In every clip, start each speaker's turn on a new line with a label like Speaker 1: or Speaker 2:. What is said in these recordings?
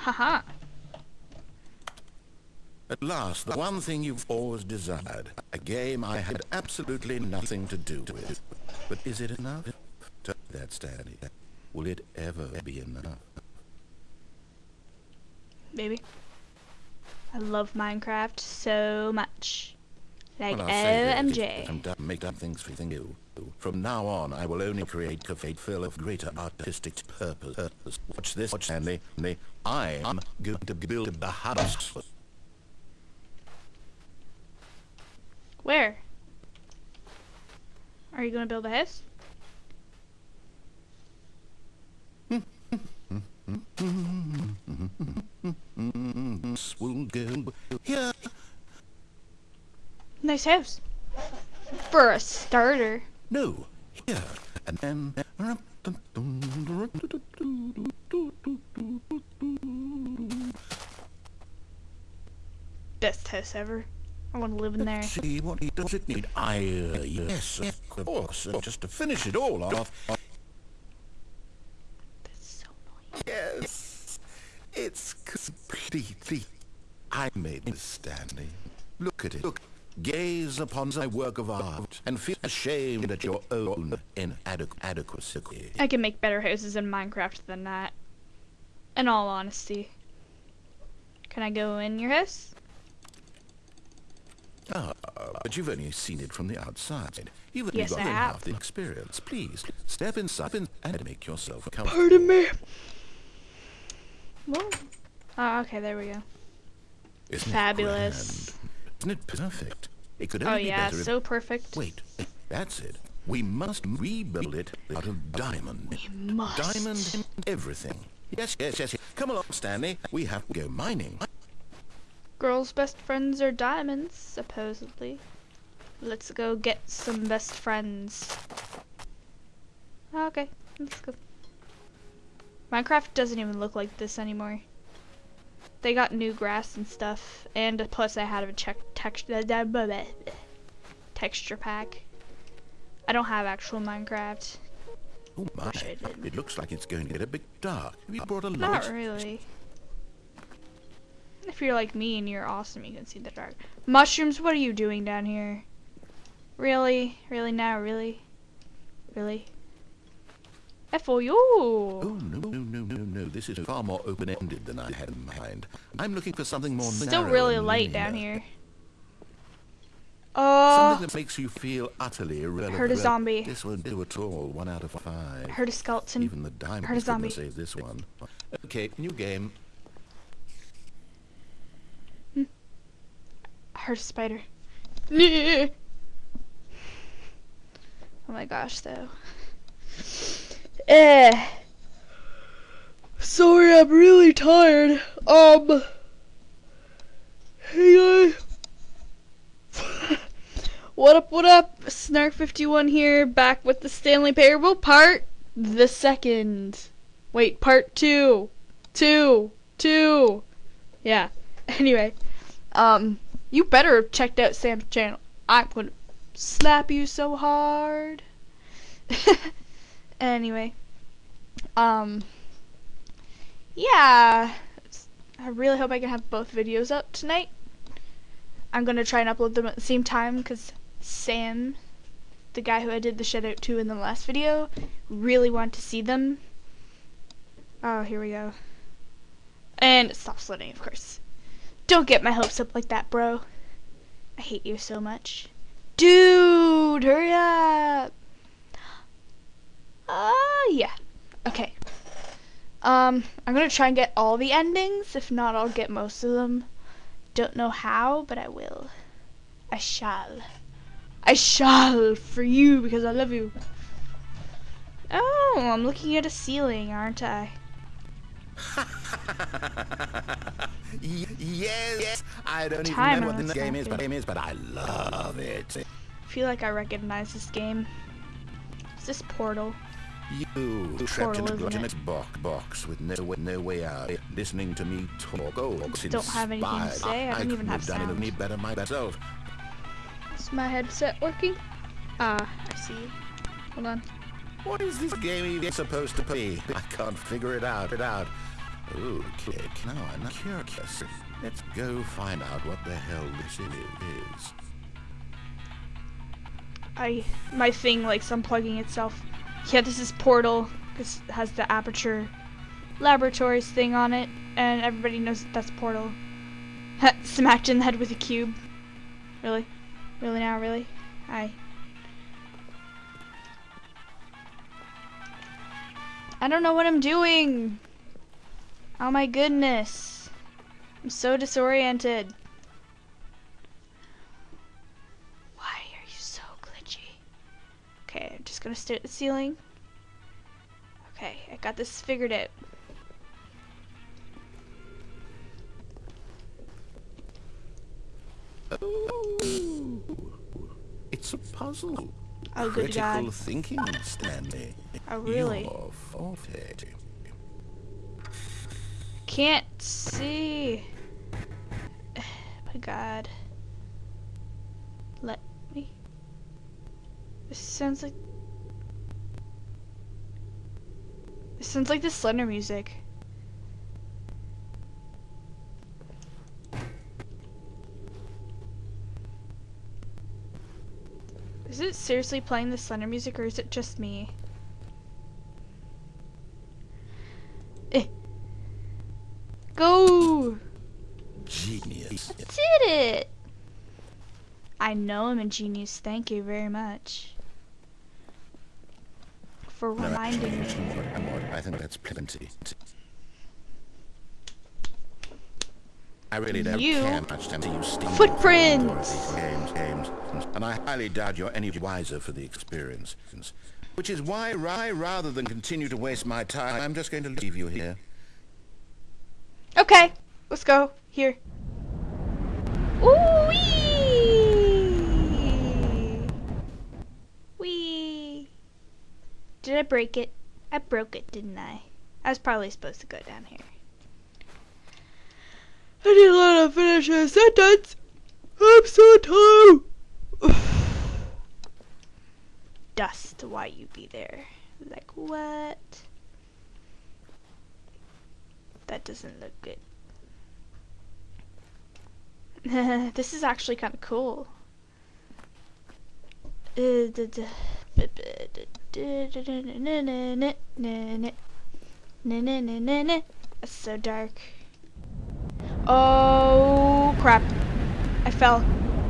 Speaker 1: Haha.
Speaker 2: At last, the one thing you've always desired. A game I had absolutely nothing to do with. But is it enough? Me that, Stanley. Will it ever be enough?
Speaker 1: Baby. I love Minecraft so much. Like
Speaker 2: Well,
Speaker 1: OMG.
Speaker 2: I'm done make up things for you. From now on, I will only create a fate fill of greater artistic purpose. Watch this, watch Stanley. Stanley. I am going to build the house.
Speaker 1: Where? Are you gonna build a house?
Speaker 2: Will go here.
Speaker 1: Nice house. For a starter.
Speaker 2: No, here. And then...
Speaker 1: Best house ever. I wanna live in there.
Speaker 2: See what he does it need. I, uh, yes, of course. And just to finish it all off,
Speaker 1: That's so annoying.
Speaker 2: yes, it's completely... I made this, Stanley. Look at it. Look. Gaze upon my work of art and feel ashamed at your own inadequacy.
Speaker 1: I can make better houses in Minecraft than that. In all honesty. Can I go in your house?
Speaker 2: Ah, but you've only seen it from the outside. You've only
Speaker 1: Yes,
Speaker 2: got
Speaker 1: I have.
Speaker 2: the experience. Please, step inside and- make yourself comfortable.
Speaker 1: Pardon me. Whoa. Oh, okay, there we go.
Speaker 2: Isn't
Speaker 1: Fabulous.
Speaker 2: Isn't it perfect? It could
Speaker 1: Oh
Speaker 2: only be
Speaker 1: yeah,
Speaker 2: better if...
Speaker 1: so perfect.
Speaker 2: Wait, that's it. We must rebuild it out of diamond.
Speaker 1: We must.
Speaker 2: Diamond in everything. Yes, yes, yes, yes. Come along, Stanley. We have to go mining.
Speaker 1: Girls' best friends are diamonds, supposedly. Let's go get some best friends. Okay, let's go. Minecraft doesn't even look like this anymore. They got new grass and stuff, and plus I had a check texture texture pack. I don't have actual Minecraft.
Speaker 2: Oh my,
Speaker 1: Wish I did.
Speaker 2: it looks like it's going to get a bit dark. Have you brought a light?
Speaker 1: Not really. If you're like me and you're awesome, you can see the dark. Mushrooms, what are you doing down here? Really? Really now? Really? Really? F-O-U!
Speaker 2: Oh, no, no, no, no, no. This is far more open-ended than I had in mind. I'm looking for something more
Speaker 1: Still really light down here. Oh,
Speaker 2: Something that makes you feel utterly irrelevant.
Speaker 1: Heard a zombie.
Speaker 2: This won't do at all. One out of five.
Speaker 1: heard a skeleton.
Speaker 2: Even the diamond
Speaker 1: heard a zombie.
Speaker 2: save this one. Okay, new game. Hmm.
Speaker 1: heard a spider. oh my gosh, though. Eh. Sorry, I'm really tired. Um. Hey guys. what up, what up? Snark51 here, back with the Stanley Parable part the second. Wait, part two. Two. Two. Yeah. Anyway. Um, you better have checked out Sam's channel. I'm gonna slap you so hard. anyway, um, yeah, I really hope I can have both videos up tonight. I'm gonna try and upload them at the same time because Sam, the guy who I did the shout out to in the last video, really wanted to see them. Oh, here we go. And it stops loading, of course. Don't get my hopes up like that, bro. I hate you so much. Dude, hurry up. Uh, yeah. Okay. Um, I'm gonna try and get all the endings. If not, I'll get most of them. Don't know how, but I will. I shall. I shall for you because I love you. Oh, I'm looking at a ceiling, aren't I?
Speaker 2: yes, I don't even know what
Speaker 1: this
Speaker 2: game is, but game is, but I love it.
Speaker 1: I feel like I recognize this game. Is this Portal?
Speaker 2: You trapped in a
Speaker 1: isn't
Speaker 2: box, box with no way, no way out, listening to me talk. Oh,
Speaker 1: Don't have anything to say, I don't
Speaker 2: couldn't
Speaker 1: even have
Speaker 2: done
Speaker 1: sound.
Speaker 2: any better myself.
Speaker 1: Is my headset working? Ah, I see. Hold on.
Speaker 2: What is this game even supposed to be? I can't figure it out. It out. Okay, now I'm curious. Let's go find out what the hell this is.
Speaker 1: I my thing likes unplugging itself. Yeah, this is Portal. This has the Aperture Laboratories thing on it, and everybody knows that that's Portal. Smacked in the head with a cube. Really? Really now? Really? I. I don't know what I'm doing. Oh my goodness. I'm so disoriented. Just gonna stare at the ceiling. Okay, I got this figured out.
Speaker 2: Oh, it's a puzzle.
Speaker 1: Oh, good
Speaker 2: Critical
Speaker 1: God.
Speaker 2: thinking, Stanley.
Speaker 1: Oh, really? Can't see. My God. Let me. This sounds like. This sounds like the Slender music. Is it seriously playing the Slender music or is it just me? Eh. Go!
Speaker 2: Genius.
Speaker 1: I Did it! I know I'm a genius. Thank you very much for reminding me.
Speaker 2: I think that's plenty. I really don't
Speaker 1: You-
Speaker 2: care much to you stumble
Speaker 1: Footprints!
Speaker 2: games, games, and I highly doubt you're any wiser for the experience. Which is why, I, rather than continue to waste my time, I'm just going to leave you here.
Speaker 1: Okay, let's go. Here. Ooh wee! Wee! Did I break it? I broke it, didn't I? I was probably supposed to go down here. I didn't let him finish a sentence. I'm so tired. Dust, why you be there? Like what? That doesn't look good. this is actually kind of cool. Uh, it's so dark. Oh crap. I fell.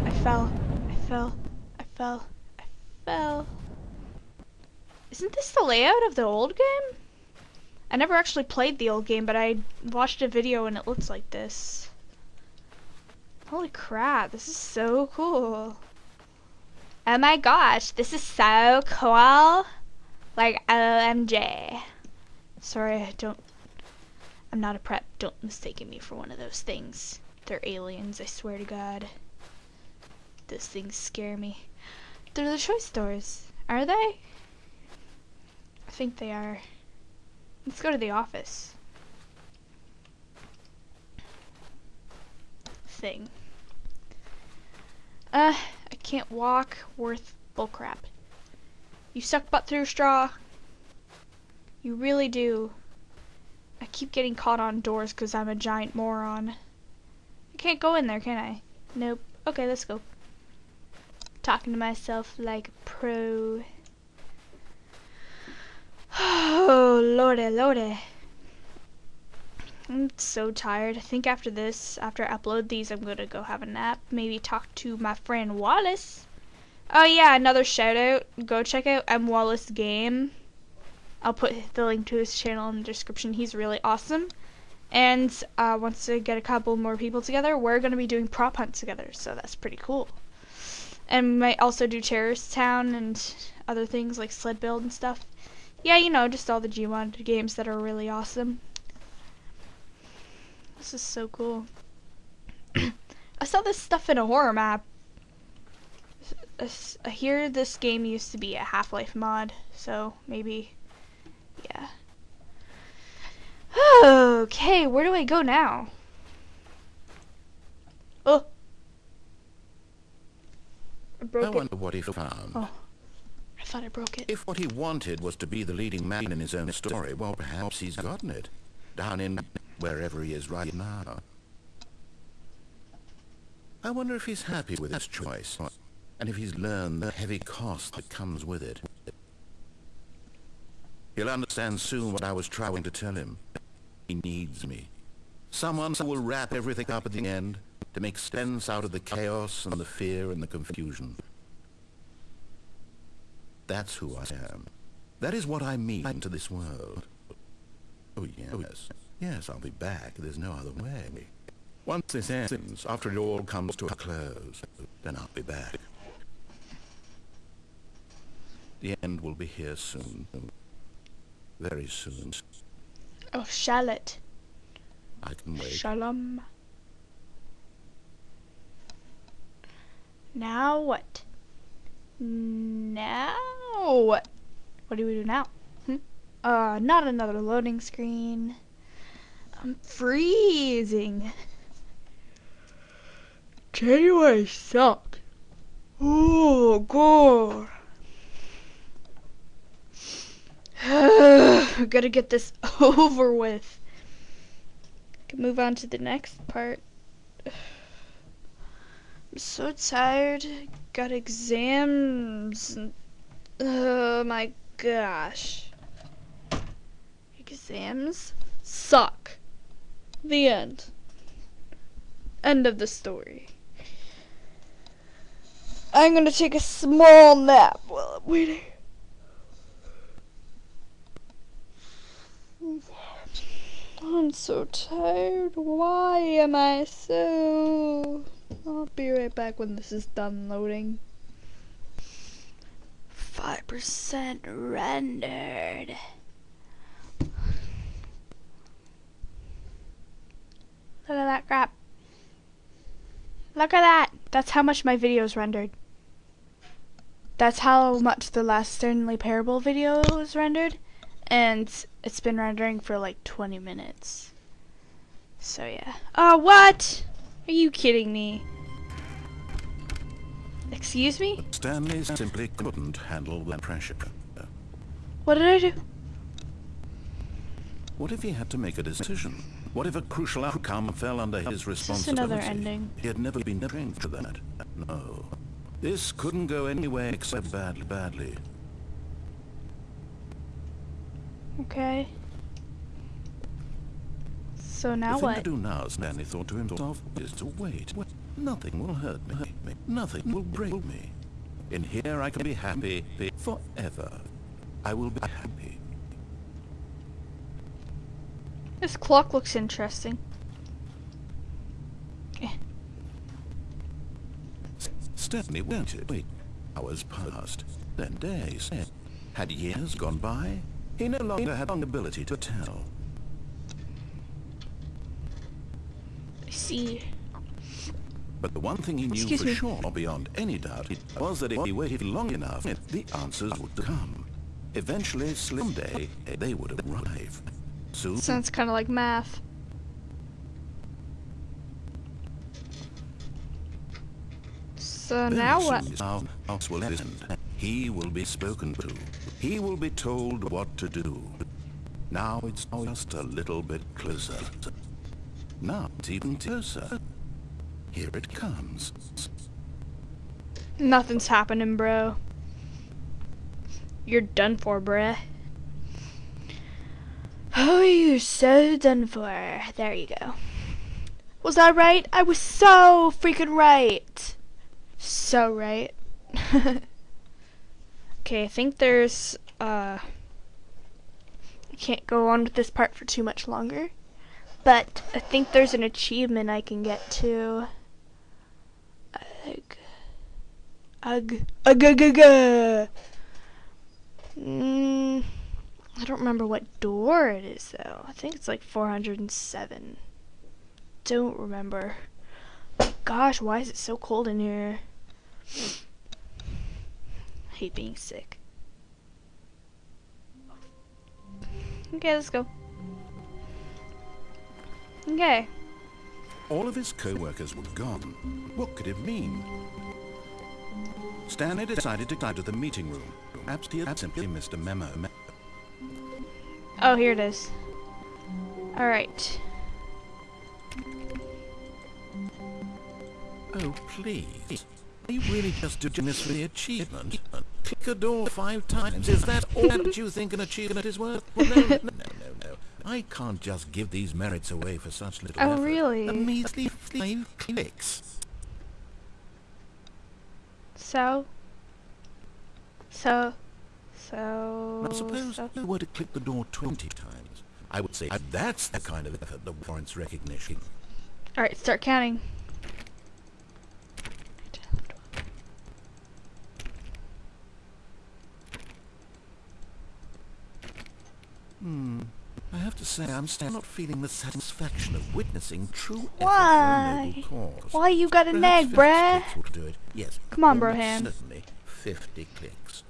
Speaker 1: I fell. I fell. I fell. I fell. Isn't this the layout of the old game? I never actually played the old game, but I watched a video and it looks like this. Holy crap, this is so cool. Oh my gosh, this is so cool. Like, OMG. Sorry, I don't. I'm not a prep. Don't mistake me for one of those things. They're aliens, I swear to God. Those things scare me. They're the choice stores. Are they? I think they are. Let's go to the office. Thing. Uh, can't walk. Worth bullcrap. You suck butt through straw. You really do. I keep getting caught on doors because I'm a giant moron. I can't go in there, can I? Nope. Okay, let's go. Talking to myself like a pro. Oh, lordy, lordy. I'm so tired. I think after this, after I upload these, I'm gonna go have a nap. Maybe talk to my friend Wallace. Oh yeah, another shout out. Go check out M Wallace Game. I'll put the link to his channel in the description. He's really awesome. And uh, once I get a couple more people together, we're gonna be doing prop hunt together. So that's pretty cool. And might also do Terrorist Town and other things like sled build and stuff. Yeah, you know, just all the Gmod games that are really awesome. This is so cool. I saw this stuff in a horror map. I hear this game used to be a Half-Life mod, so maybe, yeah. Okay, where do I go now? Oh. I
Speaker 2: I
Speaker 1: broke it.
Speaker 2: wonder what he found.
Speaker 1: Oh. I thought I broke it.
Speaker 2: If what he wanted was to be the leading man in his own story, well, perhaps he's gotten it. Down in wherever he is right now. I wonder if he's happy with his choice, and if he's learned the heavy cost that comes with it. He'll understand soon what I was trying to tell him. He needs me. Someone who will wrap everything up at the end to make sense out of the chaos and the fear and the confusion. That's who I am. That is what I mean to this world. Oh, yes. Yes, I'll be back. There's no other way. Once this ends, after it all comes to a close, then I'll be back. The end will be here soon. Very soon.
Speaker 1: Oh, Charlotte.
Speaker 2: I can wait.
Speaker 1: Shalom. Now what? Now what? What do we do now? Hmm? Uh, not another loading screen. I'm freezing. January sucked. Oh, God. I gotta get this over with. Can move on to the next part. I'm so tired. Got exams. Oh my gosh. Exams suck. The end. End of the story. I'm gonna take a small nap while I'm waiting. I'm so tired. Why am I so... I'll be right back when this is done loading. 5% rendered. Look at that crap. Look at that. That's how much my videos rendered. That's how much the last Stanley Parable video was rendered. And it's been rendering for like 20 minutes. So yeah. Oh, what? Are you kidding me? Excuse me?
Speaker 2: Stanley simply couldn't handle the pressure.
Speaker 1: What did I do?
Speaker 2: What if he had to make a decision? What if a crucial outcome fell under his responsibility?
Speaker 1: another ending?
Speaker 2: He had never been trained for that. No. This couldn't go anywhere except badly, badly.
Speaker 1: Okay. So now
Speaker 2: the thing to do now, Stanley thought to himself, is to wait. Nothing will hurt me. Nothing will break me. In here I can be happy forever. I will be happy.
Speaker 1: This clock looks interesting. Eh,
Speaker 2: Stanley waited. Wait. Hours passed. Then days. Had years gone by? He no longer had the ability to tell.
Speaker 1: I see.
Speaker 2: But the one thing he knew
Speaker 1: Excuse
Speaker 2: for
Speaker 1: me.
Speaker 2: sure, beyond any doubt, was that if he waited long enough, the answers would come. Eventually, someday, they would arrive. Soon,
Speaker 1: Sounds kind of like math. So
Speaker 2: very
Speaker 1: now what?
Speaker 2: house will end. He will be spoken to. He will be told what to do. Now it's just a little bit closer. Now it's even closer. Here it comes.
Speaker 1: Nothing's happening, bro. You're done for, bruh. Oh, you're so done for. There you go. Was I right? I was so freaking right. So right. okay, I think there's, uh... I can't go on with this part for too much longer. But I think there's an achievement I can get to. Ugh. Ugh. Ugh. Ugh. Ugh. ugh. Mm, I don't remember what door it is though. I think it's like 407. Don't remember. Gosh, why is it so cold in here? I hate being sick. Okay, let's go. Okay.
Speaker 2: All of his co-workers were gone. What could it mean? Stanley decided to go to the meeting room. Perhaps he had simply missed a memo.
Speaker 1: Oh, here it is. Alright.
Speaker 2: Oh, please. You really just doing this for the achievement. Click a door five times. Is that all that you think an achievement is worth? Well, no, no, no, no, no. I can't just give these merits away for such little
Speaker 1: Oh,
Speaker 2: effort.
Speaker 1: really?
Speaker 2: A measly five clicks.
Speaker 1: So? So? So?
Speaker 2: Now suppose
Speaker 1: so-
Speaker 2: you were to click the door 20 times. I would say that's the kind of effort that warrants recognition.
Speaker 1: Alright, start counting.
Speaker 2: Hmm. I have to say, I'm still not feeling the satisfaction of witnessing true
Speaker 1: Why? Why you got a
Speaker 2: Perhaps
Speaker 1: nag, bruh?
Speaker 2: Yes.
Speaker 1: Come on, Broham.
Speaker 2: Certainly, 50 clicks.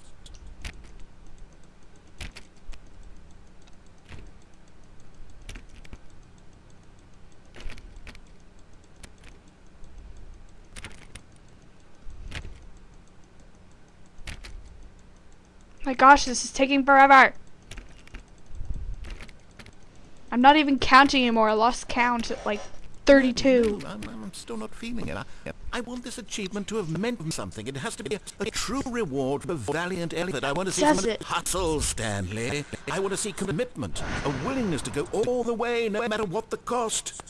Speaker 1: My gosh, this is taking forever. I'm not even counting anymore. I lost count at like 32.
Speaker 2: I'm, I'm still not feeling it. I, I want this achievement to have meant something. It has to be a, a true reward for valiant effort. I want to see
Speaker 1: Does
Speaker 2: some
Speaker 1: it?
Speaker 2: hustle, Stanley. I want to see commitment, a willingness to go all the way, no matter what the cost.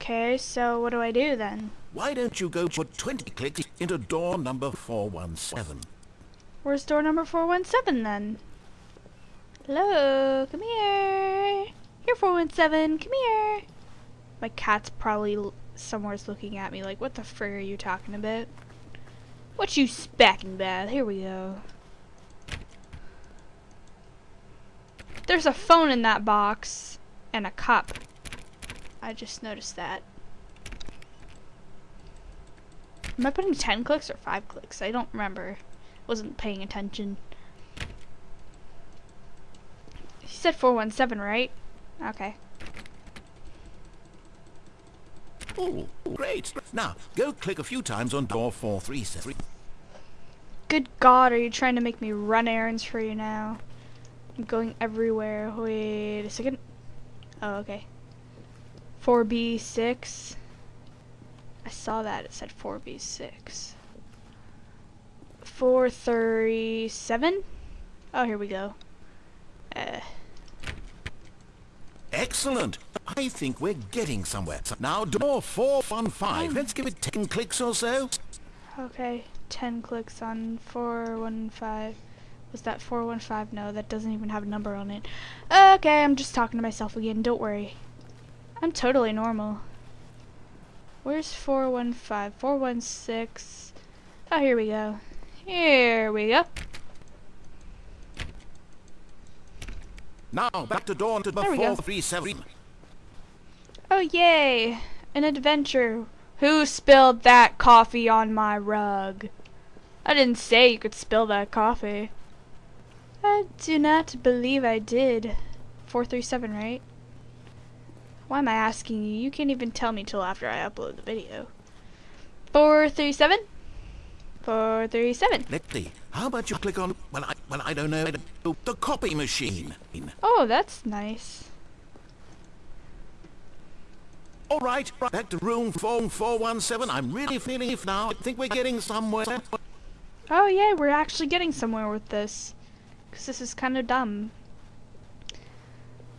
Speaker 1: Okay, so what do I do then?
Speaker 2: Why don't you go put 20 clicks into door number 417?
Speaker 1: Where's door number 417 then? Hello, come here. Here, 417, come here. My cat's probably somewhere's looking at me like, what the frig are you talking about? What you specking about? Here we go. There's a phone in that box and a cup. I just noticed that. Am I putting 10 clicks or 5 clicks? I don't remember. Wasn't paying attention. You said 417, right? Okay.
Speaker 2: Oh, great. Now, go click a few times on door 437.
Speaker 1: Good God, are you trying to make me run errands for you now? I'm going everywhere. Wait a second. Oh, okay. 4B6. I saw that. It said 4B6. 437? Oh, here we go. Uh,
Speaker 2: Excellent. I think we're getting somewhere. So Now, door 415. Let's give it 10 clicks or so.
Speaker 1: okay. 10 clicks on 415. Was that 415? No, that doesn't even have a number on it. Okay, I'm just talking to myself again. Don't worry. I'm totally normal. Where's 415? 416. Oh, here we go. Here we go.
Speaker 2: Now, back to number
Speaker 1: There we go.
Speaker 2: 437.
Speaker 1: Oh, yay! An adventure. Who spilled that coffee on my rug? I didn't say you could spill that coffee. I do not believe I did. 437, right? Why am I asking you? You can't even tell me till after I upload the video. 437? 437.
Speaker 2: Let's see. How about you click on, well, I, well, I don't know, the copy machine.
Speaker 1: Oh, that's nice.
Speaker 2: All right, back to room 4417. I'm really feeling it now. I think we're getting somewhere.
Speaker 1: Oh yeah, we're actually getting somewhere with this. Because this is kind of dumb.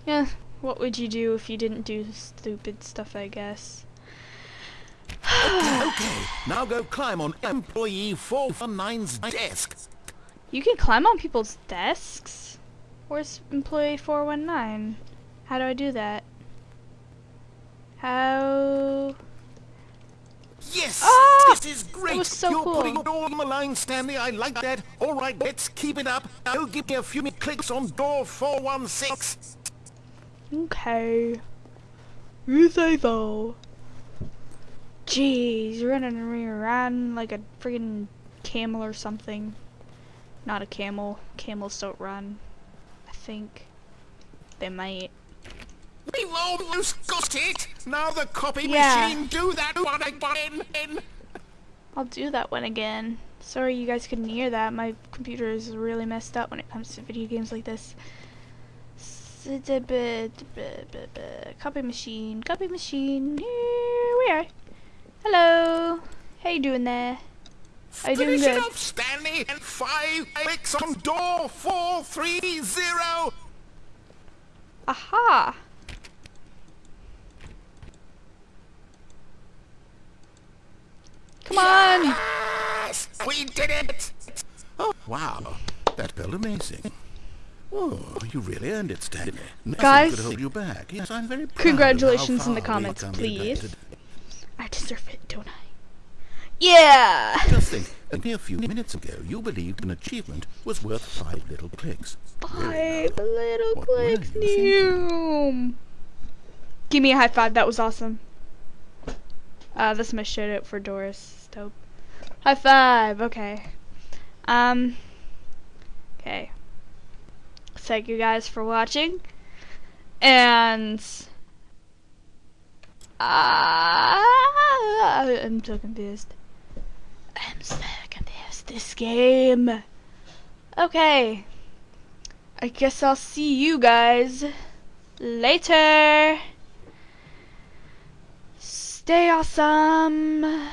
Speaker 1: Yeah, what would you do if you didn't do stupid stuff, I guess?
Speaker 2: Okay, now go climb on employee 419's desk.
Speaker 1: You can climb on people's desks? Where's employee 419? How do I do that? How...
Speaker 2: Yes!
Speaker 1: Ah!
Speaker 2: this is great!
Speaker 1: was so
Speaker 2: You're
Speaker 1: cool.
Speaker 2: putting it all on the line, Stanley. I like that. All right, let's keep it up. Now give me a few clicks on door 416.
Speaker 1: Okay. You say so. Jeez, running around like a friggin' camel or something. Not a camel. Camels don't run. I think. They might.
Speaker 2: We've almost got it. Now the copy
Speaker 1: Yeah.
Speaker 2: machine, do that one again.
Speaker 1: I'll do that one again. Sorry you guys couldn't hear that. My computer is really messed up when it comes to video games like this. it's a bit, bit, bit, bit, copy machine, copy machine. Here we are. Hello. How you doing there? Are you doing
Speaker 2: Finish it
Speaker 1: good?
Speaker 2: up, Stanley, and five clicks on door 430.
Speaker 1: Aha. Come on.
Speaker 2: Yes, we did it. Oh, wow. That felt amazing. Oh, you really earned it, Stanley. Nothing
Speaker 1: Guys,
Speaker 2: could hold you back. Yes, I'm very proud
Speaker 1: Congratulations in the comments,
Speaker 2: we've come today.
Speaker 1: please. I deserve it, don't I? Yeah.
Speaker 2: Just think, a mere few minutes ago, you believed an achievement was worth five little clicks.
Speaker 1: Five little
Speaker 2: What
Speaker 1: clicks,
Speaker 2: you thinking?
Speaker 1: new. Give me a high five. That was awesome. Uh, this is my shout out for Doris. Dope. High five. Okay. Um. Okay. Thank you guys for watching. And. Uh, I'm so confused. I'm so confused. This game. Okay. I guess I'll see you guys later. Stay awesome.